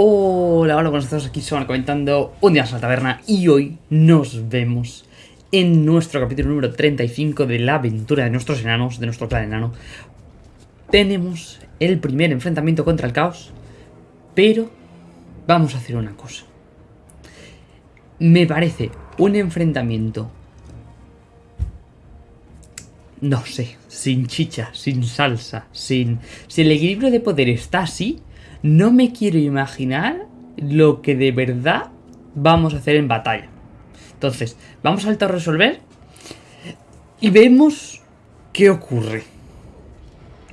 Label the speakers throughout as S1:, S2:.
S1: Hola, hola, buenos días, aquí son comentando un día en la taberna y hoy nos vemos en nuestro capítulo número 35 de la aventura de nuestros enanos, de nuestro clan enano. Tenemos el primer enfrentamiento contra el caos, pero vamos a hacer una cosa. Me parece un enfrentamiento, no sé, sin chicha, sin salsa, sin... Si el equilibrio de poder está así, no me quiero imaginar lo que de verdad vamos a hacer en batalla. Entonces, vamos a alto resolver y vemos qué ocurre.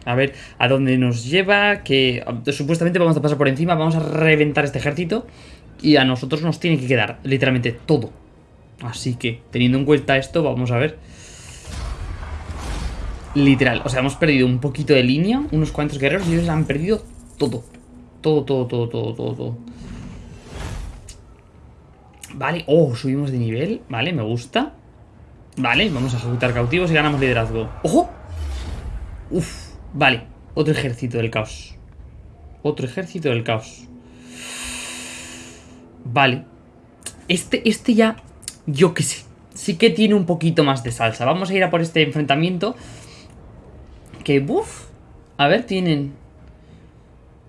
S1: A ver a dónde nos lleva, que supuestamente vamos a pasar por encima, vamos a reventar este ejército y a nosotros nos tiene que quedar literalmente todo. Así que, teniendo en cuenta esto, vamos a ver. Literal, o sea, hemos perdido un poquito de línea, unos cuantos guerreros y ellos han perdido todo. Todo, todo, todo, todo, todo, Vale, oh, subimos de nivel, vale, me gusta. Vale, vamos a ejecutar cautivos y ganamos liderazgo. ¡Ojo! Uf, vale, otro ejército del caos. Otro ejército del caos. Vale. Este, este ya, yo qué sé Sí que tiene un poquito más de salsa. Vamos a ir a por este enfrentamiento Que, uff A ver, tienen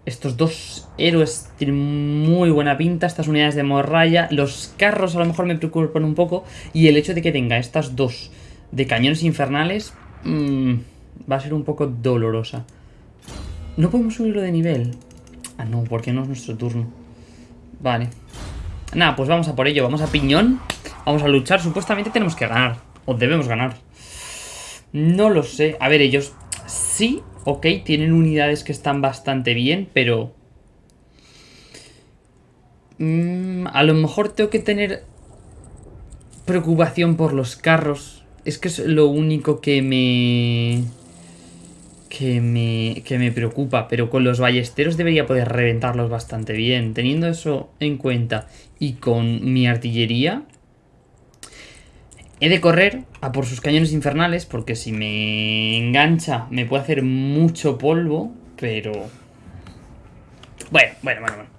S1: estos dos héroes tienen muy buena pinta, estas unidades de morralla. Los carros a lo mejor me preocupan un poco. Y el hecho de que tenga estas dos de cañones infernales mmm, va a ser un poco dolorosa. ¿No podemos subirlo de nivel? Ah, no, porque no es nuestro turno. Vale. Nada, pues vamos a por ello. Vamos a piñón. Vamos a luchar. Supuestamente tenemos que ganar. O debemos ganar. No lo sé. A ver, ellos sí Ok, tienen unidades que están bastante bien, pero... Mm, a lo mejor tengo que tener preocupación por los carros. Es que es lo único que me... Que me, que me preocupa, pero con los ballesteros debería poder reventarlos bastante bien. Teniendo eso en cuenta y con mi artillería, He de correr a por sus cañones infernales porque si me engancha me puede hacer mucho polvo, pero... Bueno, bueno, bueno, bueno.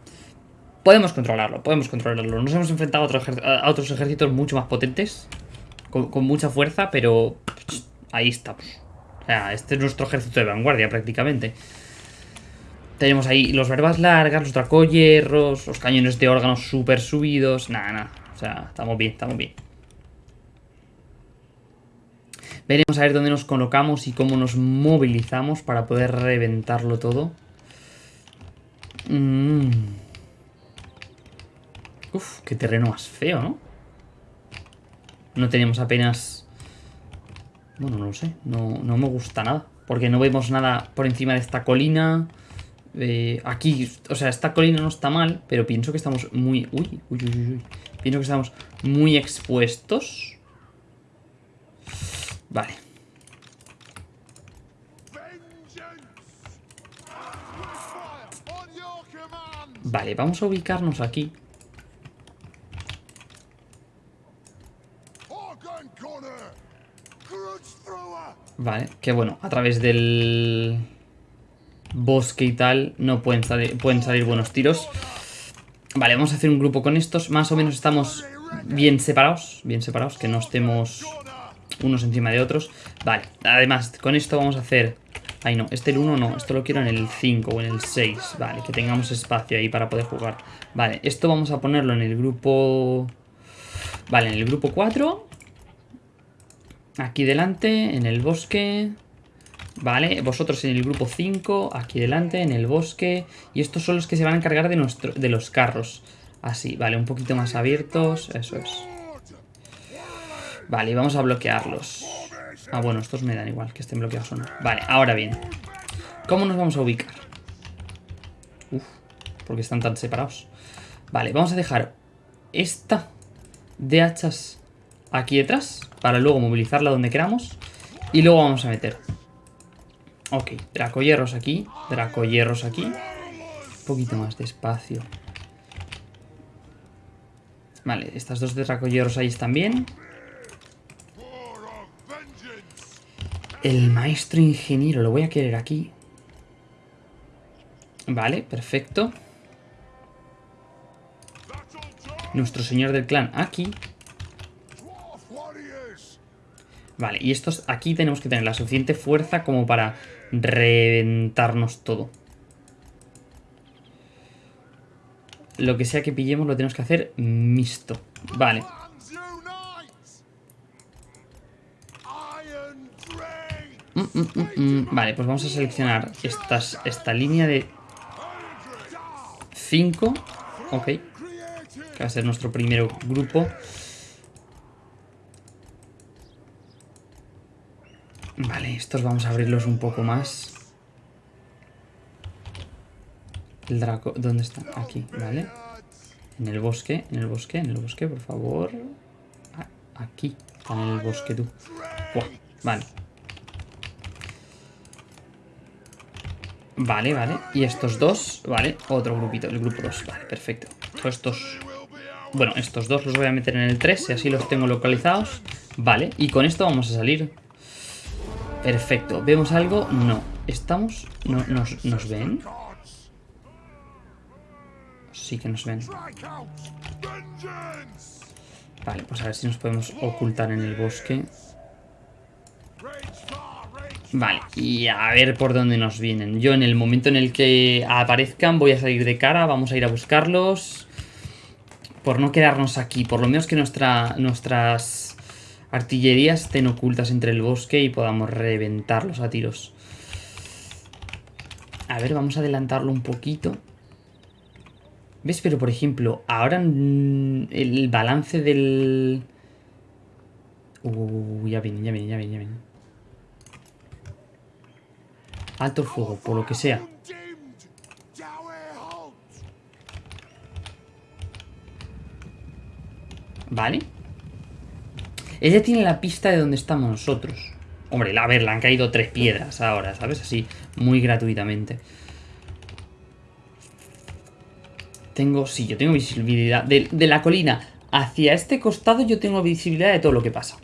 S1: Podemos controlarlo, podemos controlarlo. Nos hemos enfrentado a, otros ejércitos mucho más potentes, con, mucha fuerza, pero ahí estamos. O sea, este es nuestro ejército de vanguardia prácticamente. Tenemos ahí los verbas largas, los dracoyerros, los cañones de órganos súper subidos. Nada, nada. O sea, estamos bien, estamos bien. Veremos a ver dónde nos colocamos y cómo nos movilizamos para poder reventarlo todo. Mm. Uf, qué terreno más feo, ¿no? No tenemos apenas... Bueno, no lo sé. No, no me gusta nada. Porque no vemos nada por encima de esta colina. Eh, aquí, o sea, esta colina no está mal, pero pienso que estamos muy... Uy, uy, uy, uy. Pienso que estamos muy expuestos. Vale. Vale, vamos a ubicarnos aquí. Vale, que bueno, a través del bosque y tal no pueden pueden salir buenos tiros. Vale, vamos a hacer un grupo con estos. Más o menos estamos bien separados. Bien separados, que no estemos unos encima de otros. Vale, además, con esto vamos a hacer... Ay, no, este el 1 no, esto lo quiero en el 5 o en el 6. Vale, que tengamos espacio ahí para poder jugar. Vale, esto vamos a ponerlo en el grupo... Vale, en el grupo 4. Aquí delante, en el bosque... Vale, vosotros en el grupo 5, aquí delante, en el bosque. Y estos son los que se van a encargar de, nuestro, de los carros. Así, vale, un poquito más abiertos, eso es. Vale, y vamos a bloquearlos. Ah, bueno, estos me dan igual que estén bloqueados o no. Vale, ahora bien. ¿Cómo nos vamos a ubicar? Uf, porque están tan separados. Vale, vamos a dejar esta de hachas aquí detrás para luego movilizarla donde queramos. Y luego vamos a meter. Ok, dracoyerros aquí, dracoyerros aquí. Un poquito más de espacio. Vale, estas dos dracoyerros ahí están bien. El maestro ingeniero, lo voy a querer aquí. Vale, perfecto. nuestro señor del clan aquí. Vale, y estos aquí tenemos que tener la suficiente fuerza como para reventarnos todo. Lo que sea que pillemos lo tenemos que hacer mixto. Vale. Mm, mm, mm, vale, pues vamos a seleccionar estas, esta línea de 5. Ok. Que va a ser nuestro primer grupo. Vale, estos vamos a abrirlos un poco más. El draco, ¿dónde está? Aquí, vale. En el bosque, en el bosque, en el bosque, por favor. Ah, aquí, en el bosque tú. vale. Vale, vale. Y estos dos, vale. Otro grupito, el grupo 2. Vale, perfecto. estos... Bueno, estos dos los voy a meter en el 3, y así los tengo localizados. Vale, y con esto vamos a salir. Perfecto. ¿Vemos algo? No. ¿Estamos? ¿No, nos, ¿Nos ven? Sí que nos ven. Vale, pues a ver si nos podemos ocultar en el bosque. Vale, y a ver por dónde nos vienen. Yo en el momento en el que aparezcan voy a salir de cara, vamos a ir a buscarlos. Por no quedarnos aquí, por lo menos que nuestra, nuestras artillerías estén ocultas entre el bosque y podamos reventarlos a tiros. A ver, vamos a adelantarlo un poquito. ¿Ves? Pero por ejemplo, ahora el balance del... Uh, ya viene, ya viene, ya viene, ya. Alto fuego, por lo que sea. Vale. Ella tiene la pista de donde estamos nosotros. Hombre, a ver, le han caído tres piedras ahora, ¿sabes? Así, muy gratuitamente. Tengo, sí, yo tengo visibilidad. De, de la colina hacia este costado yo tengo visibilidad de todo lo que pasa.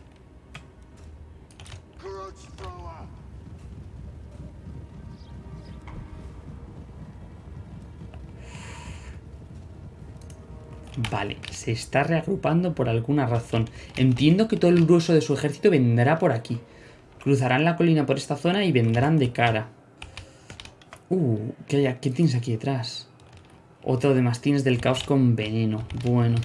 S1: Vale, se está reagrupando por alguna razón. Entiendo que todo el grueso de su ejército vendrá por aquí. Cruzarán la colina por esta zona y vendrán de cara. Uh, ¿qué, hay, ¿qué tienes aquí detrás? Otro de mastines del caos con veneno. Bueno.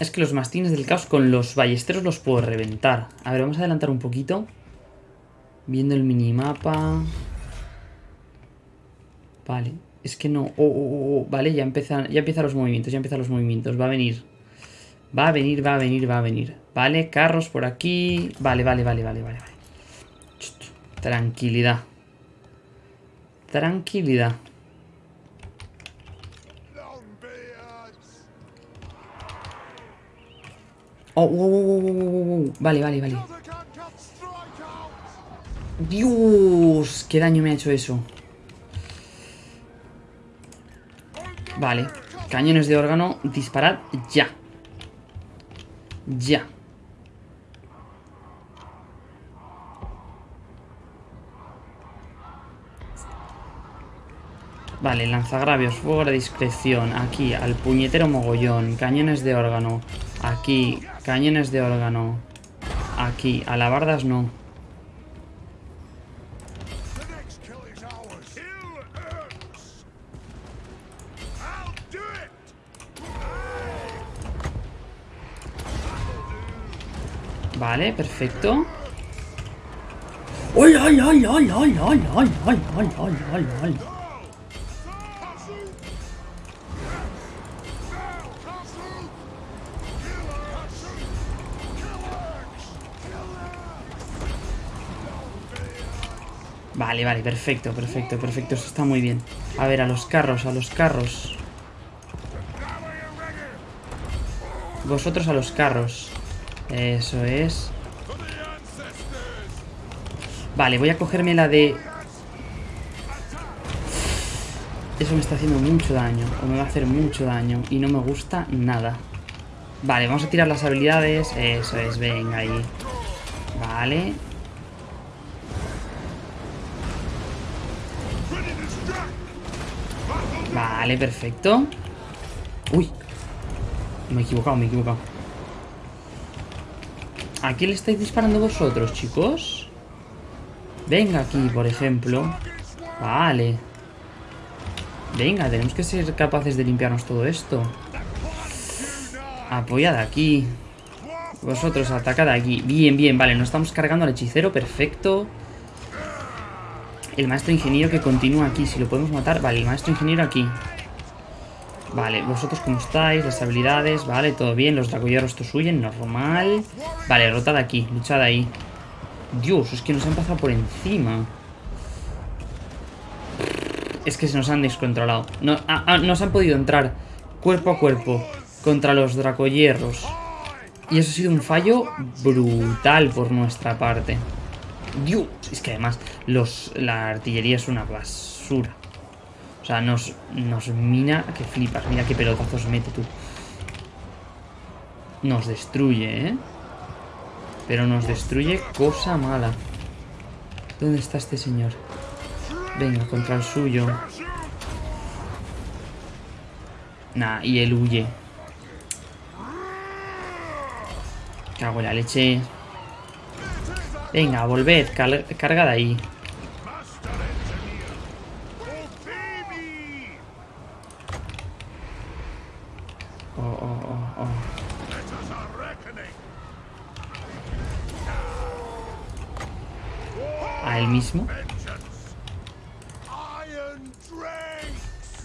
S1: Es que los mastines del caos con los ballesteros los puedo reventar. A ver, vamos a adelantar un poquito. Viendo el minimapa. Vale. Es que no... Oh, oh, oh, vale, ya empiezan, ya empiezan los movimientos, ya empiezan los movimientos. Va a venir. Va a venir, va a venir, va a venir. Vale, carros por aquí. Vale, vale, vale, vale, vale. Tranquilidad. Tranquilidad. Oh, Vale, vale, vale. Dios, qué daño me ha hecho eso. Vale. Cañones de órgano, disparad ya. Ya. Vale, lanzagravios, fuego a discreción. Aquí, al puñetero mogollón. Cañones de órgano. Aquí, cañones de órgano. Aquí, alabardas no. Vale, perfecto. ¡Ay, ay, ay, ay, ay, ay, ay, ay, ay, ay, ay, ay! Vale, vale, perfecto, perfecto, perfecto. Eso está muy bien. A ver, a los carros, a los carros. Vosotros a los carros. Eso es. Vale, voy a cogerme la de... Eso me está haciendo mucho daño. O me va a hacer mucho daño. Y no me gusta nada. Vale, vamos a tirar las habilidades. Eso es, venga ahí. Vale. Vale, perfecto. Uy. Me he equivocado, me he equivocado. ¿A quién le estáis disparando vosotros, chicos? Venga aquí, por ejemplo. Vale. Venga, tenemos que ser capaces de limpiarnos todo esto. Apoyad aquí. Vosotros, atacad aquí. Bien, bien, vale, nos estamos cargando al hechicero, perfecto. El maestro ingeniero que continúa aquí, si lo podemos matar. Vale, el maestro ingeniero aquí. Vale, vosotros cómo estáis, las habilidades, vale, todo bien, los dragoyeros estos huyen, normal. Vale, rotad aquí, luchad ahí. Dios, es que nos han pasado por encima. Es que se nos han descontrolado. No, ah, ah, nos han podido entrar cuerpo a cuerpo contra los dracoyerros. Y eso ha sido un fallo brutal por nuestra parte. Dios, es que además los, la artillería es una basura. O sea, nos, nos mina que flipas. Mira qué pelotazos mete tú. Nos destruye, ¿eh? Pero nos destruye cosa mala. ¿Dónde está este señor? Venga, contra el suyo. Nah, y él huye. Cago en la leche. Venga, volved, carga de ahí. Oh, oh, oh, oh.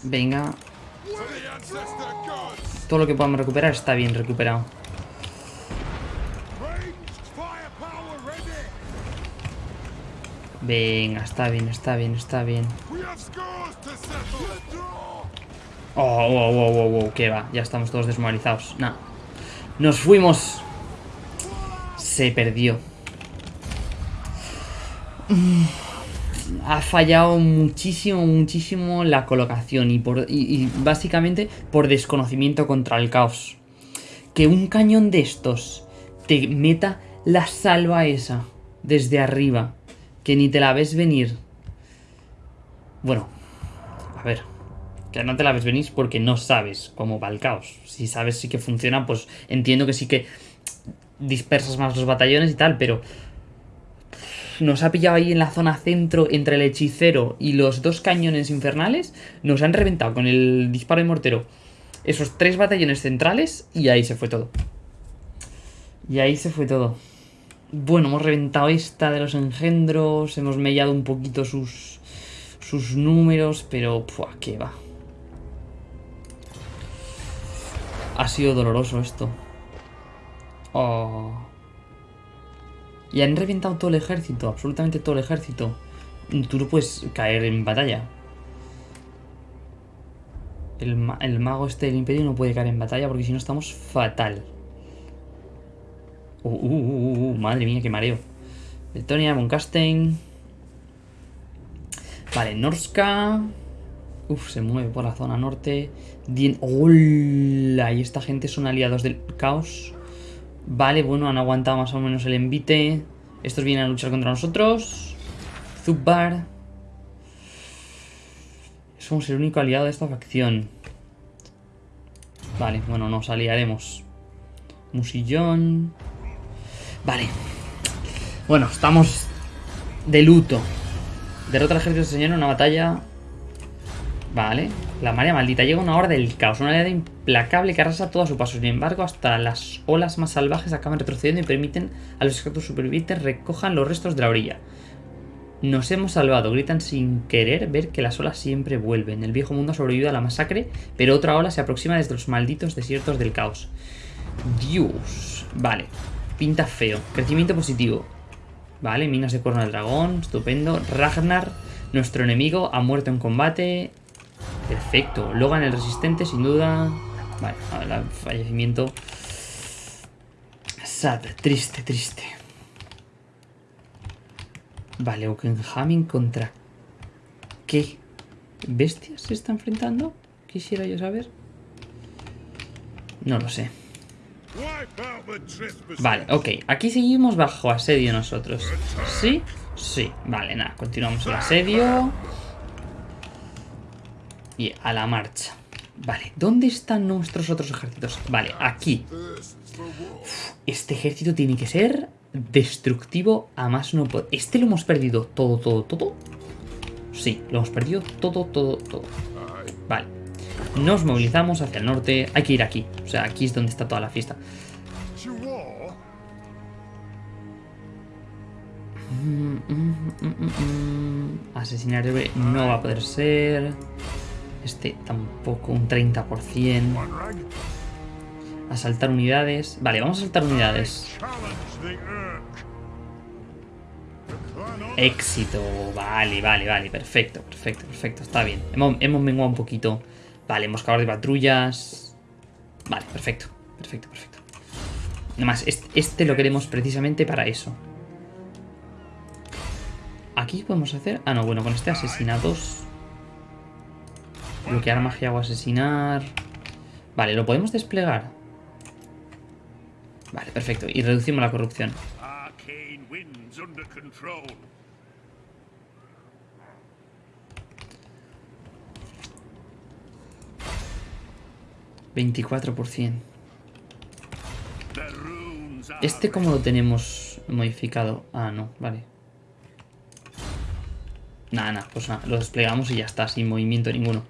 S1: Venga. Todo lo que podamos recuperar está bien recuperado. Venga, está bien, está bien, está bien. Oh, oh, oh, oh, oh, qué va. Ya estamos todos desmoralizados. Nah. Nos fuimos. Se perdió. Ha fallado muchísimo, muchísimo la colocación y, por, y básicamente por desconocimiento contra el caos. Que un cañón de estos te meta la salva esa desde arriba que ni te la ves venir. Bueno, a ver, que no te la ves venir porque no sabes cómo va el caos. Si sabes sí que funciona, pues entiendo que sí que dispersas más los batallones y tal, pero nos ha pillado ahí en la zona centro entre el hechicero y los dos cañones infernales. Nos han reventado con el disparo de mortero esos tres batallones centrales y ahí se fue todo. Y ahí se fue todo. Bueno, hemos reventado esta de los engendros, hemos mellado un poquito sus, sus números, pero ¡pua! ¿qué va? Ha sido doloroso esto. Oh. Y han reventado todo el ejército, absolutamente todo el ejército. Tú no puedes caer en batalla. El, mago este del imperio no puede caer en batalla porque si no estamos fatal. Uh, uh, uh, madre mía, qué mareo. Letonia, Moncastein. Vale, Norska. Uf, se mueve por la zona norte. Dien... ¡Hola! Y esta gente son aliados del caos. Vale, bueno, han aguantado más o menos el envite. Estos vienen a luchar contra nosotros. Zubbar. Somos el único aliado de esta facción. Vale, bueno, nos aliaremos. Musillón. Vale. Bueno, estamos de luto. Derrota al ejército señor en una batalla. Vale. La marea maldita. Llega una hora del caos. Una oleada implacable que arrasa todo a su paso. Sin embargo, hasta las olas más salvajes acaban retrocediendo y permiten a los ejércitos supervivientes recojan los restos de la orilla. Nos hemos salvado, gritan sin querer ver que las olas siempre vuelven. El viejo mundo ha sobrevivido a la masacre, pero otra ola se aproxima desde los malditos desiertos del caos. Dios. Vale. Pinta feo. Crecimiento positivo. Vale, minas de cuerno del dragón. Estupendo. Ragnar, nuestro enemigo, ha muerto en combate. Perfecto. Logan el resistente, sin duda. Vale, el fallecimiento. Sad, triste, triste. Vale, Okenhamin contra... ¿Qué? ¿Bestias se está enfrentando? Quisiera yo saber. No lo sé. Vale, ok. Aquí seguimos bajo asedio nosotros. ¿Sí? Sí. Vale, nada. Continuamos el asedio. Y a la marcha. Vale, ¿dónde están nuestros otros ejércitos? Vale, aquí. este ejército tiene que ser destructivo a más no poder. Este lo hemos perdido todo, todo, todo. Sí, lo hemos perdido todo, todo, todo. Vale. Nos movilizamos hacia el norte. Hay que ir aquí. O sea, aquí es donde está toda la fiesta. Mm, mm, mm, Asesinar no va a poder ser. Este tampoco, un 30%. Asaltar unidades. Vale, vamos a saltar unidades. Éxito. Vale, vale, vale. Perfecto, perfecto, perfecto. Está bien. Hemos, hemos menguado un poquito. Vale, hemos de patrullas. Vale, perfecto. Perfecto, perfecto. Además, este, este lo queremos precisamente para eso. Aquí podemos hacer... Ah, no, bueno, con este asesinatos... Bloquear magia o asesinar... Vale, ¿lo podemos desplegar? Vale, perfecto. Y reducimos la corrupción. 24%. ¿Este cómo lo tenemos modificado? Ah, no, vale. Nada, nada, pues nada, lo desplegamos y ya está, sin movimiento ninguno.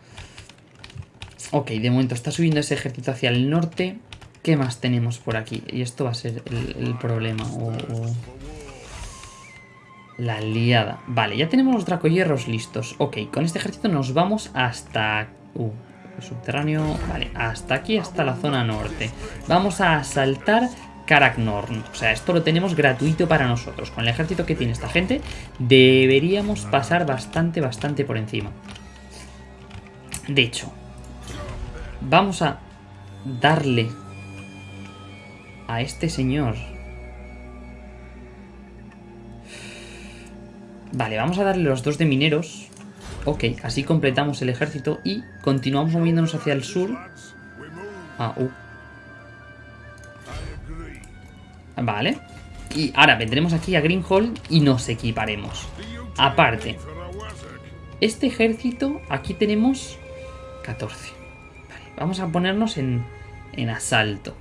S1: Ok, de momento está subiendo ese ejército hacia el norte. ¿Qué más tenemos por aquí? Y esto va a ser el, problema. La liada. Vale, ya tenemos los dracohierros listos. Ok, con este ejército nos vamos hasta... Uh, subterráneo. Vale, hasta aquí, hasta la zona norte. Vamos a asaltar Karaknorn. O sea, esto lo tenemos gratuito para nosotros. Con el ejército que tiene esta gente, deberíamos pasar bastante, bastante por encima. De hecho, vamos a darle a este señor... Vale, vamos a darle los dos de mineros Ok, así completamos el ejército y continuamos moviéndonos hacia el sur. Ah, uh. Vale. Y ahora vendremos aquí a Greenhold y nos equiparemos. Aparte, este ejército, aquí tenemos 14. Vamos a ponernos en, en asalto.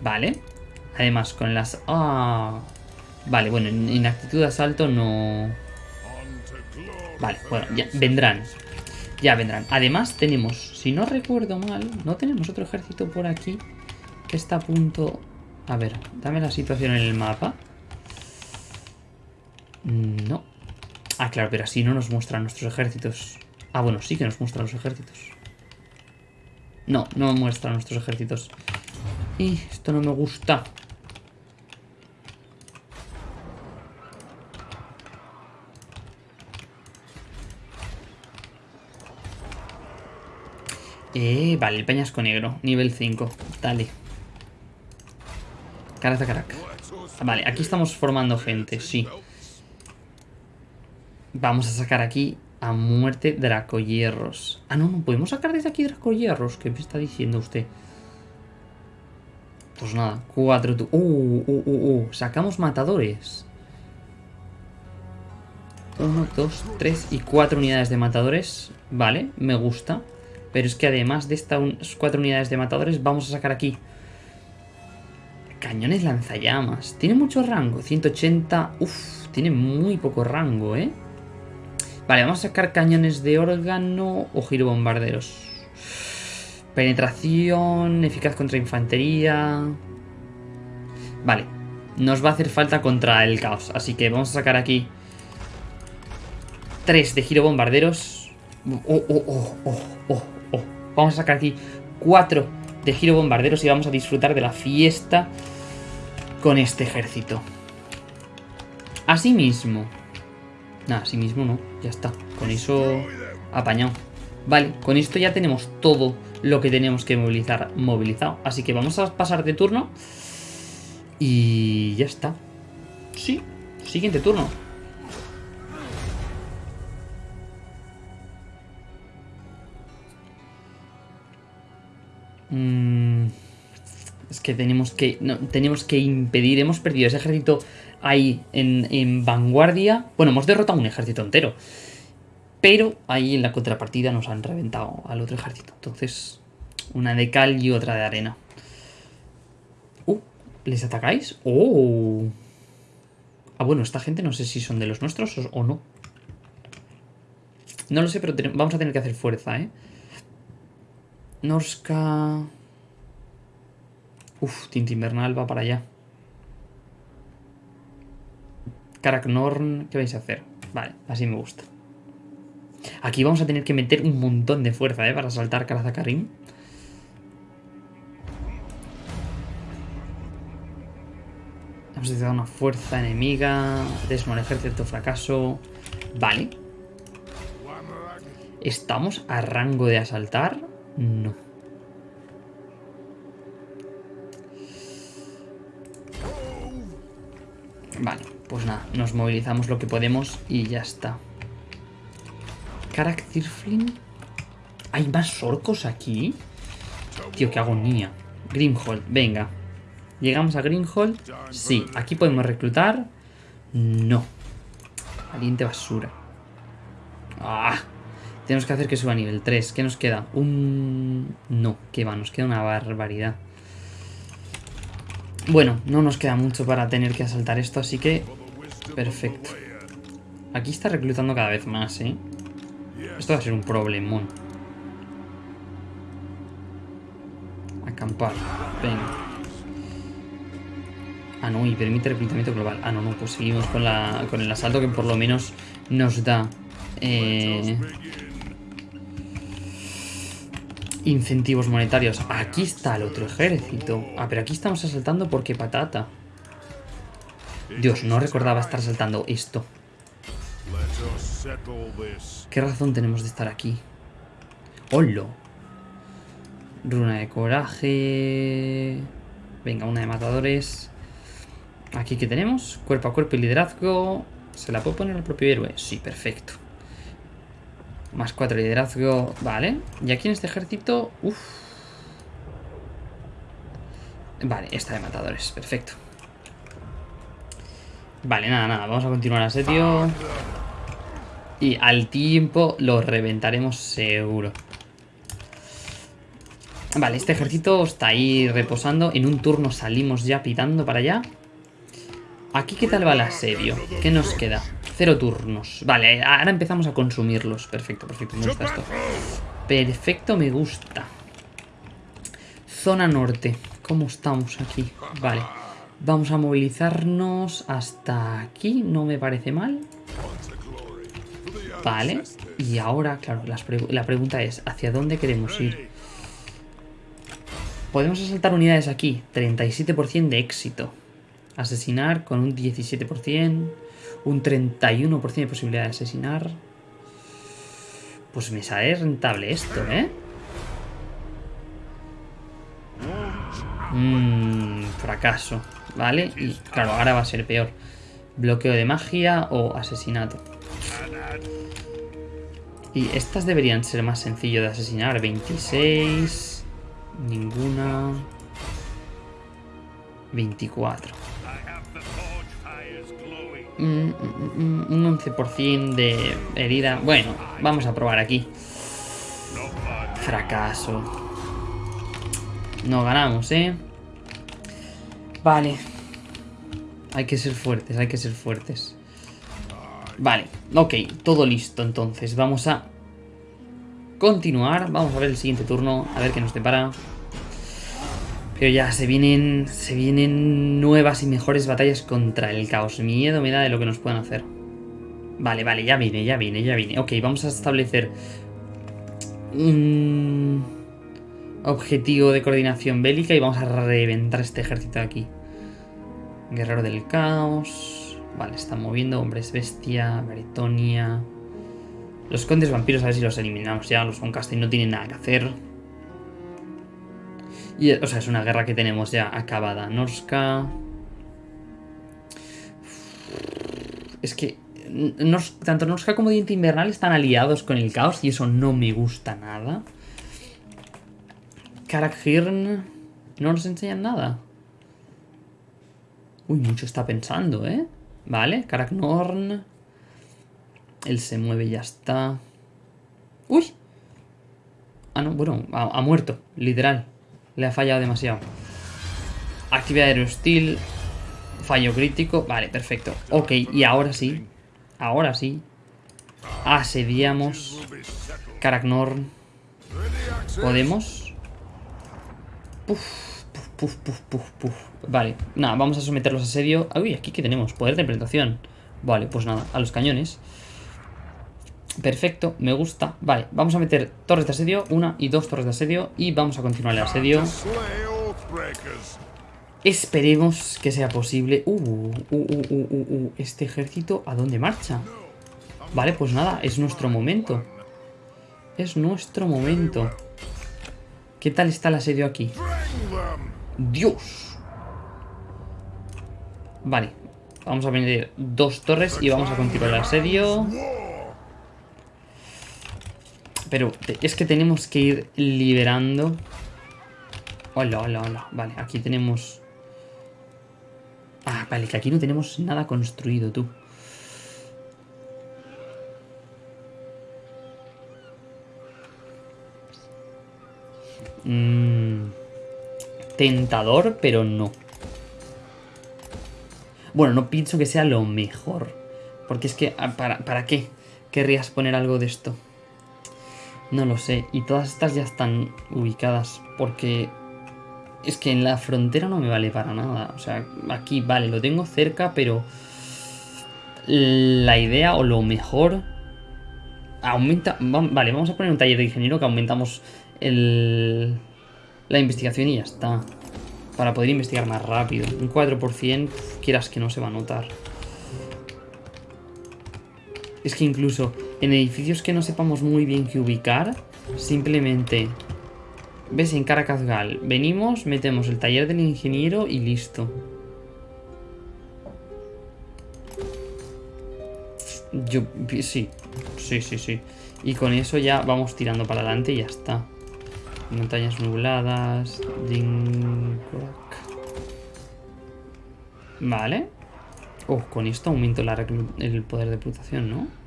S1: Vale. Además, con las... Ah... Vale, bueno, en actitud de asalto no... Vale, bueno, ya vendrán. Ya vendrán. Además tenemos, si no recuerdo mal, no tenemos otro ejército por aquí que está a punto... A ver, dame la situación en el mapa. Mm, no. Ah, claro, pero así no nos muestran nuestros ejércitos. Ah, bueno, sí que nos muestran los ejércitos. No, no muestran nuestros ejércitos. Y esto no me gusta. Eh, vale, el peñasco negro, nivel 5. Dale. Caraza carac. Vale, aquí estamos formando gente, sí. Vamos a sacar aquí a muerte Dracohierros. Ah, no, no podemos sacar desde aquí Dracohierros. ¿Qué me está diciendo usted? Pues nada, cuatro... Uh, uh, uh, uh. Sacamos matadores. Uno, dos, tres y cuatro unidades de matadores. Vale, me gusta. Pero es que además de estas cuatro unidades de matadores, vamos a sacar aquí cañones lanzallamas. Tiene mucho rango, 180. Uf, tiene muy poco rango, ¿eh? Vale, vamos a sacar cañones de órgano o girobombarderos. Penetración, eficaz contra infantería. Vale, nos va a hacer falta contra el caos. Así que vamos a sacar aquí tres de girobombarderos. Oh, oh, oh, oh, oh. Vamos a sacar aquí cuatro de giro bombarderos y vamos a disfrutar de la fiesta con este ejército. Asimismo... Nada, asimismo no, ya está. Con eso apañado. Vale, con esto ya tenemos todo lo que tenemos que movilizar movilizado. Así que vamos a pasar de turno. Y ya está. Sí, siguiente turno. Mm, es que tenemos que, no, tenemos que impedir, hemos perdido ese ejército ahí en, vanguardia. Bueno, hemos derrotado un ejército entero. Pero ahí en la contrapartida nos han reventado al otro ejército. Entonces, una de cal y otra de arena. Uh, ¿les atacáis? ¡Oh! Ah, bueno, esta gente no sé si son de los nuestros o, no. No lo sé, pero vamos a tener que hacer fuerza, ¿eh? Norska... Uf, Tinta Invernal va para allá. Karaknorn, ¿qué vais a hacer? Vale, así me gusta. Aquí vamos a tener que meter un montón de fuerza, ¿eh? Para saltar Karazakarim. Hemos necesitado una fuerza enemiga. Desmon ejército fracaso. Vale. ¿Estamos a rango de asaltar? No. Vale, pues nada, nos movilizamos lo que podemos y ya está. Karak ¿Hay más orcos aquí? Tío, qué agonía. Grimhold, venga. ¿Llegamos a Greenhold? Sí. ¿Aquí podemos reclutar? No. Valiente basura. ¡Ah! Tenemos que hacer que suba a nivel 3. ¿Qué nos queda? Un... No, ¿qué va? Nos queda una barbaridad. Bueno, no nos queda mucho para tener que asaltar esto, así que... Perfecto. Aquí está reclutando cada vez más, ¿eh? Esto va a ser un problemón. Acampar. Venga. Ah, no, y permite reclutamiento global. Ah, no, no, pues seguimos con, la, con el asalto que por lo menos nos da... Eh, incentivos monetarios. Aquí está el otro ejército. Ah, pero aquí estamos asaltando porque patata. Dios, no recordaba estar asaltando esto. ¿Qué razón tenemos de estar aquí? ¡Holo! Runa de coraje... Venga, una de matadores... Aquí que tenemos, cuerpo a cuerpo y liderazgo. ¿Se la puedo poner al propio héroe? Sí, perfecto. Más cuatro liderazgo, vale. Y aquí en este ejército, uff. Vale, esta de matadores, perfecto. Vale, nada, nada, vamos a continuar asedio. Y al tiempo lo reventaremos seguro. Vale, este ejército está ahí reposando. En un turno salimos ya pitando para allá. Aquí, ¿qué tal va el asedio? ¿Qué nos queda? Cero turnos. Vale, ahora empezamos a consumirlos. Perfecto, perfecto. Me gusta esto. Perfecto, me gusta. Zona norte. ¿Cómo estamos aquí? Vale. Vamos a movilizarnos hasta aquí. No me parece mal. Vale. Y ahora, claro, la pregunta es, ¿hacia dónde queremos ir? Podemos asaltar unidades aquí. 37% de éxito. Asesinar con un 17%. Un 31% de posibilidad de asesinar. Pues me sale rentable esto, ¿eh? Mmm, fracaso, ¿vale? Y claro, ahora va a ser peor. Bloqueo de magia o asesinato. Y estas deberían ser más sencillo de asesinar. 26... Ninguna... 24. Un 11% de herida. Bueno, vamos a probar aquí. Fracaso. No ganamos, ¿eh? Vale. Hay que ser fuertes, hay que ser fuertes. Vale, ok, todo listo entonces. Vamos a continuar. Vamos a ver el siguiente turno, a ver qué nos depara. Pero ya, se vienen, se vienen nuevas y mejores batallas contra el caos. Miedo me da de lo que nos puedan hacer. Vale, vale, ya viene, ya viene, ya viene. Ok, vamos a establecer un objetivo de coordinación bélica y vamos a reventar este ejército de aquí. Guerrero del caos. Vale, están moviendo. Hombres bestia, Bretonia. Los condes vampiros, a ver si los eliminamos ya. Los Casting no tienen nada que hacer. Y, o sea, es una guerra que tenemos ya acabada. Norska... Es que tanto Norska como Diente Invernal están aliados con el caos y eso no me gusta nada. Karakhirn no nos enseñan nada. Uy, mucho está pensando, ¿eh? Vale, Karaknorn. Él se mueve y ya está. ¡Uy! Ah, no, bueno, ha, muerto, literal. Le ha fallado demasiado. Actividad aerostil. Fallo crítico. Vale, perfecto. Ok, y ahora sí. Ahora sí. Asediamos. Karaknorn. ¿Podemos? Puf, puf, puf, puf, puf. Vale, nada, vamos a someterlos a asedio. Uy, aquí que tenemos, poder de implementación. Vale, pues nada, a los cañones. Perfecto, me gusta. Vale, vamos a meter torres de asedio, una y dos torres de asedio y vamos a continuar el asedio. Esperemos que sea posible. Uh, uh, uh, uh, uh, este ejército, ¿a dónde marcha? Vale, pues nada, es nuestro momento. Es nuestro momento. ¿Qué tal está el asedio aquí? ¡Dios! Vale, vamos a meter dos torres y vamos a continuar el asedio. Pero es que tenemos que ir liberando. Hola, hola, hola. Vale, aquí tenemos... Ah, vale, que aquí no tenemos nada construido, tú. Mm, tentador, pero no. Bueno, no pienso que sea lo mejor. Porque es que, ah, ¿para, ¿para qué querrías poner algo de esto? No lo sé. Y todas estas ya están ubicadas. Porque es que en la frontera no me vale para nada. O sea, aquí vale, lo tengo cerca, pero la idea o lo mejor aumenta... Vale, vamos a poner un taller de ingeniero que aumentamos el, la investigación y ya está. Para poder investigar más rápido. Un 4%, quieras que no se va a notar. Es que incluso en edificios que no sepamos muy bien qué ubicar, simplemente... ¿Ves? En Caracazgal venimos, metemos el taller del ingeniero y listo. Yo, sí, sí, sí, sí. Y con eso ya vamos tirando para adelante y ya está. Montañas nubladas. Vale. Oh, con esto aumento el poder de putación, ¿no?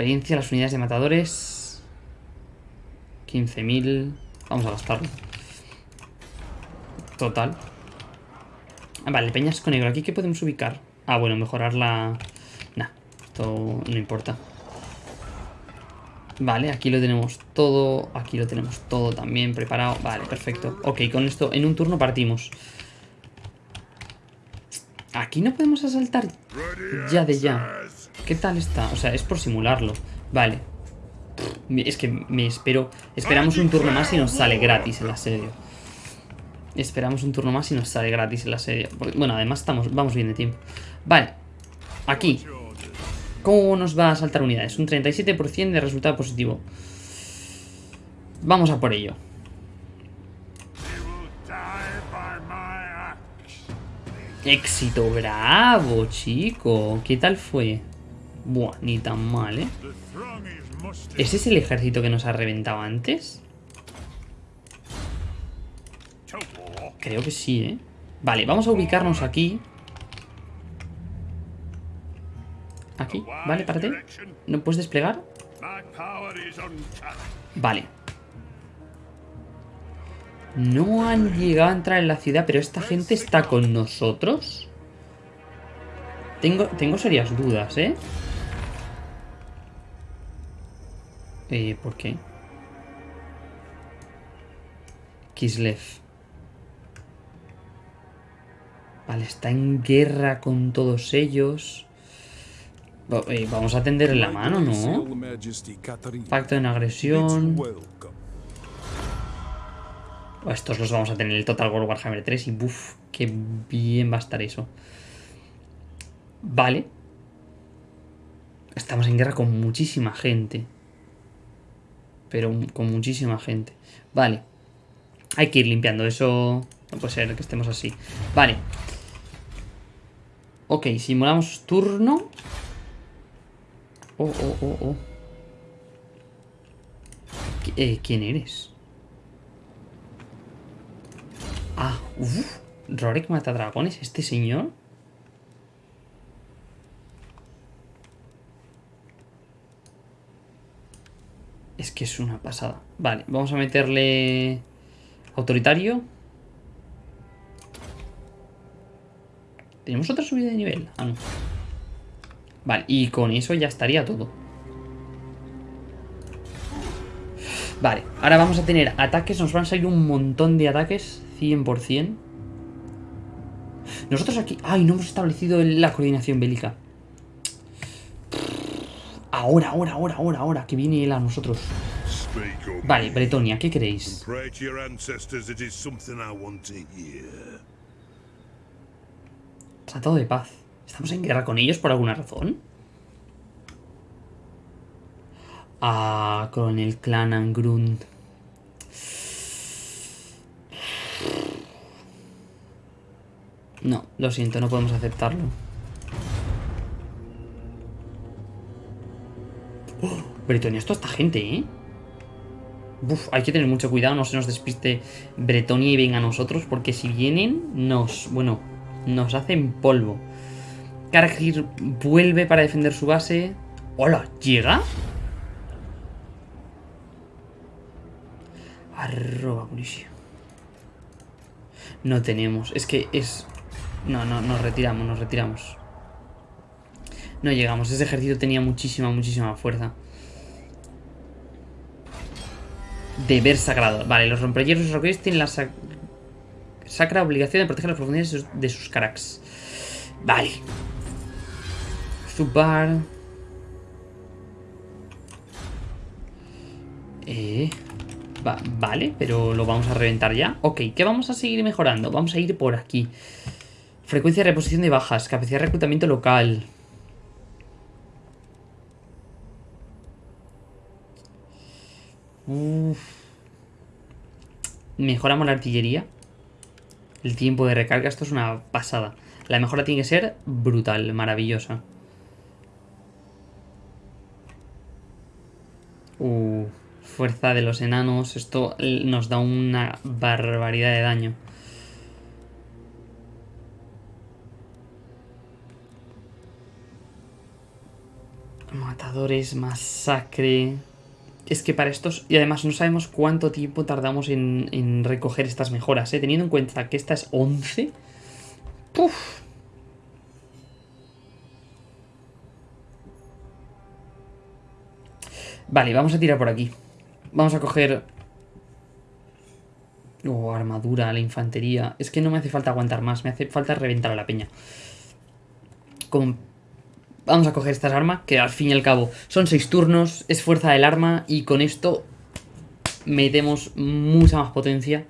S1: Experiencia, las unidades de matadores. 15.000. Vamos a gastarlo. Total. Vale, peñasco negro. ¿Aquí qué podemos ubicar? Ah, bueno, mejorar la... Nah, esto no importa. Vale, aquí lo tenemos todo. Aquí lo tenemos todo también preparado. Vale, perfecto. Ok, con esto en un turno partimos. Aquí no podemos asaltar ya de ya. ¿Qué tal está? O sea, es por simularlo. Vale. Es que me espero... Esperamos un turno más y nos sale gratis el asedio. Esperamos un turno más y nos sale gratis el asedio. bueno, además estamos, vamos bien de tiempo. Vale. Aquí. ¿Cómo nos va a saltar unidades? Un 37% de resultado positivo. Vamos a por ello. Éxito, bravo, chico. ¿Qué tal fue? Buah, ni tan mal, ¿eh? ¿Ese es el ejército que nos ha reventado antes? Creo que sí, ¿eh? Vale, vamos a ubicarnos aquí Aquí, vale, párate. ¿No puedes desplegar? Vale. No han llegado a entrar en la ciudad, pero esta gente está con nosotros. Tengo, tengo serias dudas, ¿eh? Eh, ¿por qué? Kislev. Vale, está en guerra con todos ellos. Eh, vamos a tender la mano, ¿no? Pacto en agresión. Estos los vamos a tener en el Total War Warhammer 3 y buf, qué bien va a estar eso. Vale. Estamos en guerra con muchísima gente. Pero con muchísima gente. Vale. Hay que ir limpiando eso. No puede ser que estemos así. Vale. Ok, simulamos turno. Oh, oh, oh, oh. Eh, ¿Quién eres? Ah, uff. Rorik mata dragones, este señor. Es que es una pasada. Vale, vamos a meterle... Autoritario. ¿Tenemos otra subida de nivel? Ah, no. Vale, y con eso ya estaría todo. Vale, ahora vamos a tener ataques. Nos van a salir un montón de ataques. 100%. Nosotros aquí... ¡Ay! No hemos establecido la coordinación bélica. Ahora, ahora, ahora, ahora, ahora. Que viene él a nosotros. Vale, Bretonia, ¿qué queréis? Tratado de paz. ¿Estamos en guerra con ellos por alguna razón? Ah, con el clan Angrund. No, lo siento, no podemos aceptarlo. Bretonia, esto esta gente, ¿eh? Uf, hay que tener mucho cuidado, no se nos despiste Bretonia y venga a nosotros, porque si vienen, nos, bueno, nos hacen polvo. Kargir vuelve para defender su base. ¡Hola! ¿Llega? Arroba munición. No tenemos. Es que es... No, no, nos retiramos, nos retiramos. No llegamos. Ese ejército tenía muchísima, muchísima fuerza. Deber sagrado. Vale, los rompehielos roqueros tienen la sacra obligación de proteger las profundidades de sus cracks. Vale. Zubar. Eh... vale, pero lo vamos a reventar ya. Ok, ¿qué vamos a seguir mejorando? Vamos a ir por aquí. Frecuencia de reposición de bajas, capacidad de reclutamiento local. Mejoramos la artillería. El tiempo de recarga, esto es una pasada. La mejora tiene que ser brutal, maravillosa. Uh, fuerza de los enanos. Esto nos da una barbaridad de daño. Matadores, masacre. Es que para estos... Y además no sabemos cuánto tiempo tardamos en, recoger estas mejoras, ¿eh? Teniendo en cuenta que esta es 11... ¡Puf! Vale, vamos a tirar por aquí. Vamos a coger... Oh, armadura, la infantería. Es que no me hace falta aguantar más, me hace falta reventar a la peña. Con Vamos a coger estas armas, que al fin y al cabo son 6 turnos, es fuerza del arma y con esto metemos mucha más potencia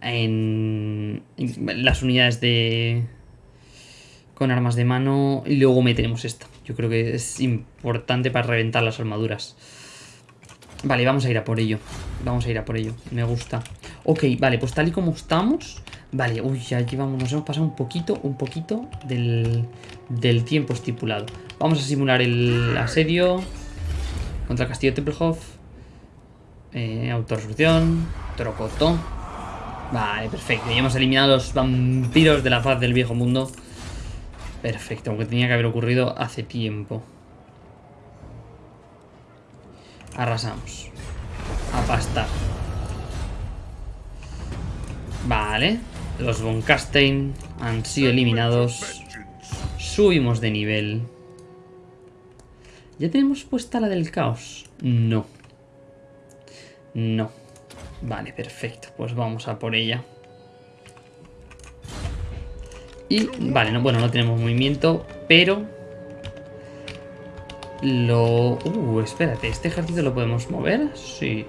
S1: en, las unidades de con armas de mano y luego meteremos esta. Yo creo que es importante para reventar las armaduras. Vale, vamos a ir a por ello. Vamos a ir a por ello. Me gusta. Ok, vale, pues tal y como estamos... Vale, uy, ya llevamos, nos hemos pasado un poquito, un poquito del, del tiempo estipulado. Vamos a simular el asedio contra el castillo Templehof. Eh, autorresolución, Trocoto. Vale, perfecto. Ya hemos eliminado los vampiros de la faz del viejo mundo. Perfecto, aunque tenía que haber ocurrido hace tiempo. Arrasamos. A pastar. Vale. Los Von Kastein han sido eliminados. Subimos de nivel. ¿Ya tenemos puesta la del caos? No. No. Vale, perfecto. Pues vamos a por ella. Y, vale, no, bueno, no tenemos movimiento, pero... Lo... Uh, espérate, ¿este ejército lo podemos mover? Sí.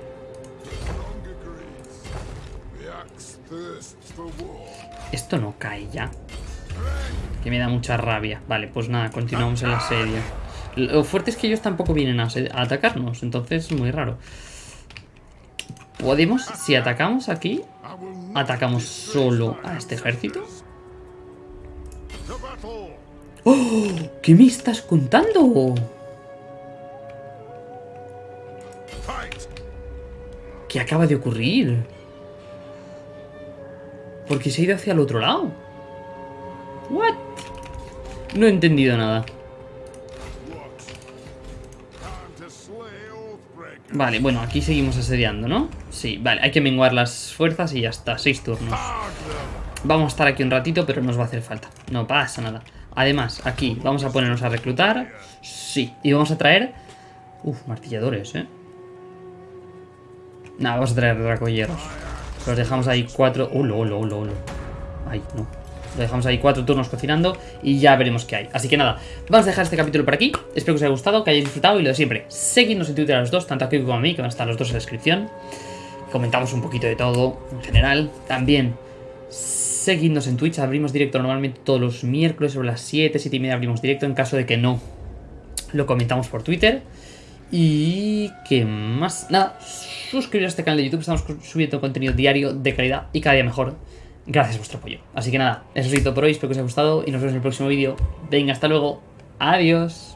S1: Esto no cae ya. Que me da mucha rabia. Vale, pues nada, continuamos el asedio. Lo fuerte es que ellos tampoco vienen a, atacarnos, entonces es muy raro. ¿Podemos, si atacamos aquí, atacamos solo a este ejército? ¡Oh! ¿Qué me estás contando? ¿Qué acaba de ocurrir? Porque se ha ido hacia el otro lado. ¿What? No he entendido nada. Vale, bueno, aquí seguimos asediando, ¿no? Sí, vale, hay que menguar las fuerzas y ya está, seis turnos. Vamos a estar aquí un ratito, pero nos va a hacer falta. No pasa nada. Además, aquí vamos a ponernos a reclutar. Sí, y vamos a traer... Uf, martilladores, ¿eh? Nada, vamos a traer dracoyeros. Los dejamos ahí cuatro... Uh, lo, lo, lo, lo. Ay, no. Lo dejamos ahí cuatro turnos cocinando y ya veremos qué hay. Así que nada, vamos a dejar este capítulo por aquí. Espero que os haya gustado, que hayáis disfrutado y lo de siempre. Seguidnos en Twitter a los dos, tanto a Kiko como a mí, que van a estar los dos en la descripción. Comentamos un poquito de todo en general. También seguidnos en Twitch, abrimos directo normalmente todos los miércoles sobre las 7, 7 y media abrimos directo. En caso de que no, lo comentamos por Twitter. Y qué más, nada, suscribiros a este canal de YouTube, estamos subiendo contenido diario de calidad y cada día mejor gracias a vuestro apoyo. Así que nada, eso es todo por hoy, espero que os haya gustado y nos vemos en el próximo vídeo. Venga, hasta luego, adiós.